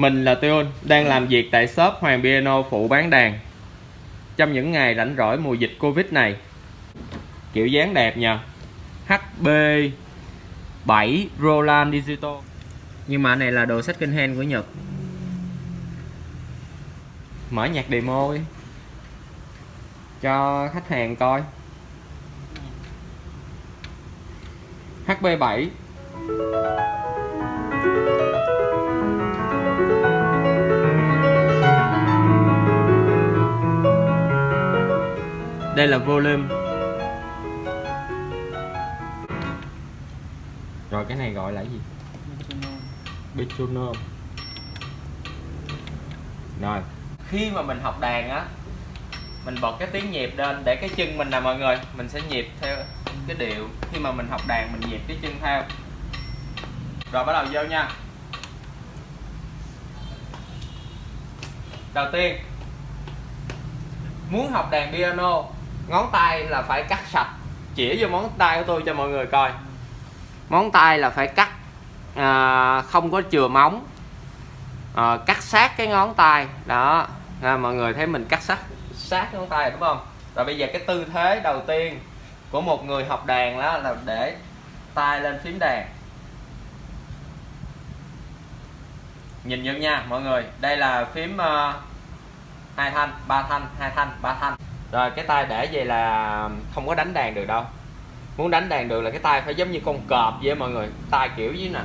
Mình là Tuyôn, đang làm việc tại shop Hoàng Piano phụ bán đàn. Trong những ngày rảnh rỗi mùa dịch Covid này Kiểu dáng đẹp nha HB 7 Roland Digital. Nhưng mà này là đồ second hand của Nhật. Mở nhạc demo đi. Cho khách hàng coi. HB7 Đây là volume Rồi cái này gọi là gì? Metronome. Rồi. Khi mà mình học đàn á Mình bật cái tiếng nhịp lên để cái chân mình nè mọi người Mình sẽ nhịp theo cái điệu. Khi mà mình học đàn mình nhịp cái chân theo. Rồi bắt đầu vô nha. Đầu tiên Muốn học đàn piano ngón tay là phải cắt sạch. Chỉ vô món tay của tôi cho mọi người coi. Món tay là phải cắt à, không có chừa móng. À, cắt sát cái ngón tay. Đó à, mọi người thấy mình cắt sát sát ngón tay đúng không? Rồi bây giờ cái tư thế đầu tiên của một người học đàn đó là để tay lên phím đàn. Nhìn vô nha mọi người. Đây là phím uh, hai thanh ba thanh hai thanh ba thanh rồi, cái tay để vậy là không có đánh đàn được đâu. Muốn đánh đàn được là cái tay phải giống như con cọp vậy mọi người. Tay kiểu như nè.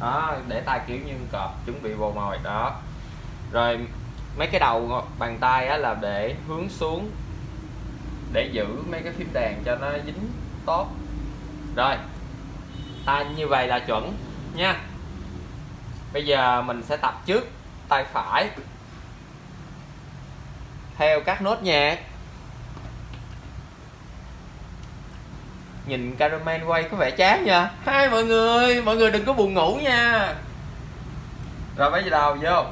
Đó, để tay kiểu như con cọp, chuẩn bị bồ mồi, đó. Rồi, mấy cái đầu bàn tay á là để hướng xuống, để giữ mấy cái phím đàn cho nó dính tốt. Rồi, tay như vậy là chuẩn nha. Bây giờ mình sẽ tập trước tay phải. Theo các nốt nhạc. Nhìn caramel quay có vẻ chán nha. Hai, mọi người mọi người đừng có buồn ngủ nha. Rồi bây giờ đầu, vô.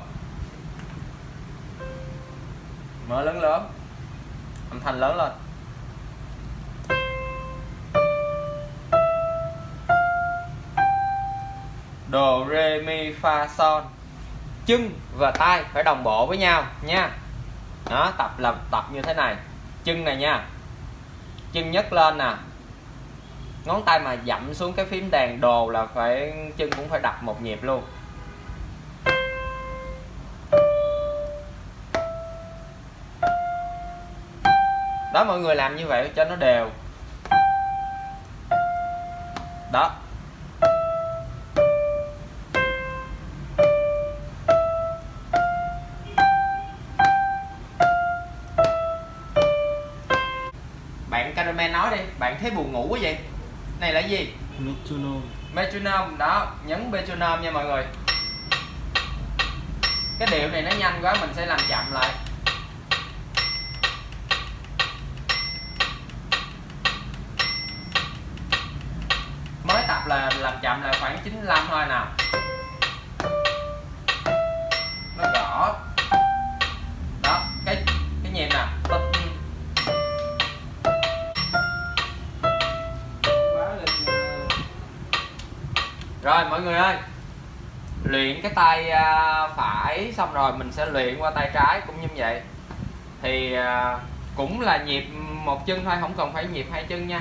Mở lớn lớn. Âm thanh lớn lên. Đồ re, mi, fa son chân và tay phải đồng bộ với nhau nha. Đó, tập là tập như thế này. Chân này nha. Chân nhấc lên nè ngón tay mà dậm xuống cái phím đàn đồ là phải, chân cũng phải đập một nhịp luôn. Đó, mọi người làm như vậy cho nó đều. Đó. Bạn caramel nói đi, bạn thấy buồn ngủ quá vậy? Này là gì? Metronome. Metronome đó nhấn metronome nha mọi người. Cái điệu này nó nhanh quá mình sẽ làm chậm lại. Mới tập là làm chậm là khoảng 95 thôi nào rồi, mọi người ơi. Luyện cái tay à, phải xong rồi mình sẽ luyện qua tay trái cũng như vậy. Thì à, cũng là nhịp một chân thôi, không cần phải nhịp hai chân nha.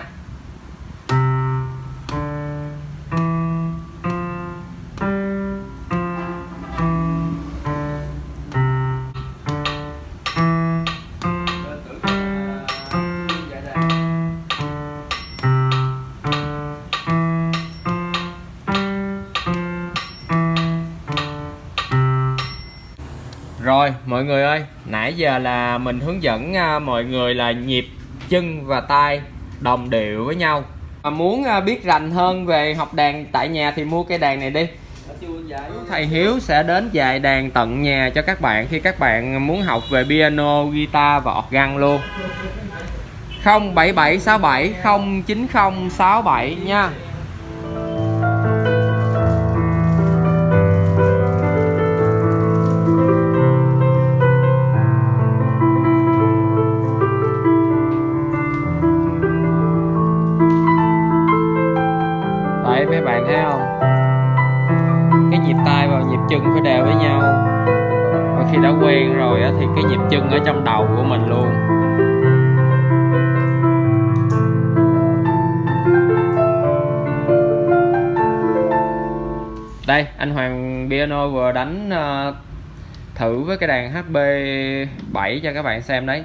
Rồi mọi người ơi Nãy giờ là mình hướng dẫn à, mọi người là nhịp chân và tay đồng điệu với nhau. Mà Muốn à, biết rành hơn về học đàn tại nhà thì mua cây đàn này đi. Thầy Hiếu sẽ đến dạy đàn tận nhà cho các bạn khi các bạn muốn học về piano, guitar và organ luôn. 07767 09067 nha. Chân phải đều với nhau. Và khi đã quen rồi thì cái nhịp chân ở trong đầu của mình luôn. Đây anh Hoàng piano vừa đánh uh, thử với cái đàn HB 7 cho các bạn xem đấy.